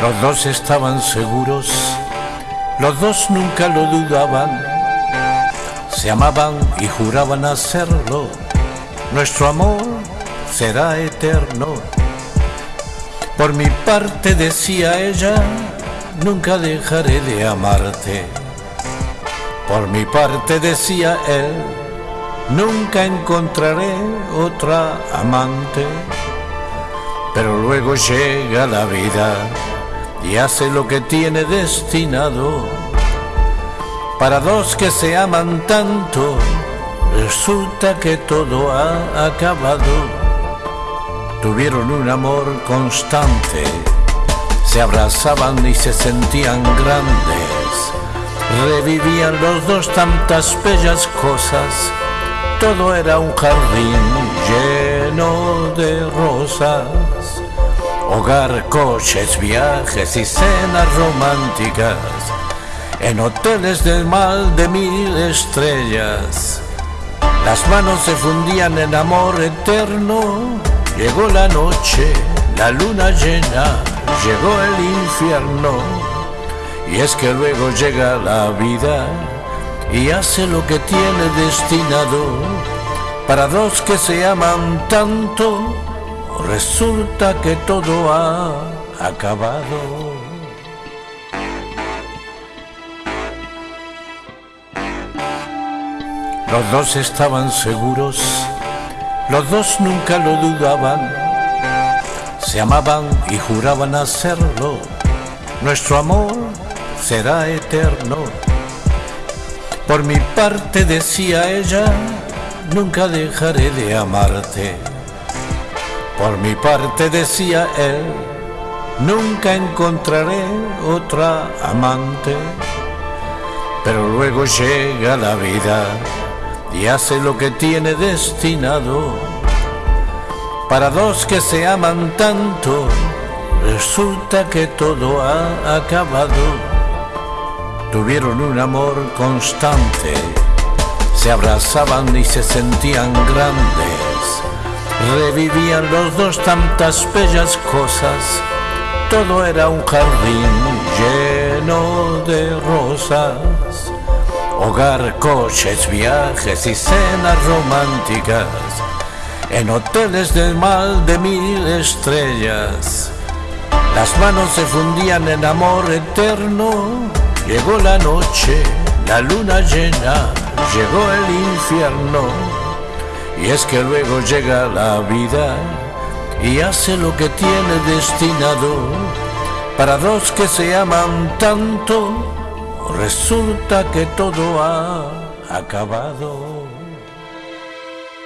Los dos estaban seguros, los dos nunca lo dudaban, se amaban y juraban hacerlo. Nuestro amor será eterno. Por mi parte decía ella, nunca dejaré de amarte. Por mi parte decía él, nunca encontraré otra amante. Pero luego llega la vida y hace lo que tiene destinado. Para dos que se aman tanto, resulta que todo ha acabado. Tuvieron un amor constante, se abrazaban y se sentían grandes. Revivían los dos tantas bellas cosas, todo era un jardín lleno de rosas. Hogar, coches, viajes y cenas románticas en hoteles del mal de mil estrellas. Las manos se fundían en amor eterno. Llegó la noche, la luna llena, llegó el infierno. Y es que luego llega la vida y hace lo que tiene destinado para dos que se aman tanto resulta que todo ha acabado. Los dos estaban seguros, los dos nunca lo dudaban, se amaban y juraban hacerlo. Nuestro amor será eterno. Por mi parte decía ella, nunca dejaré de amarte. Por mi parte decía él, nunca encontraré otra amante. Pero luego llega la vida y hace lo que tiene destinado. Para dos que se aman tanto, resulta que todo ha acabado. Tuvieron un amor constante, se abrazaban y se sentían grandes Revivían los dos tantas bellas cosas, todo era un jardín lleno de rosas. Hogar, coches, viajes y cenas románticas en hoteles del mal de mil estrellas. Las manos se fundían en amor eterno. Llegó la noche, la luna llena, llegó el infierno y es que luego llega la vida y hace lo que tiene destinado. Para dos que se aman tanto, resulta que todo ha acabado.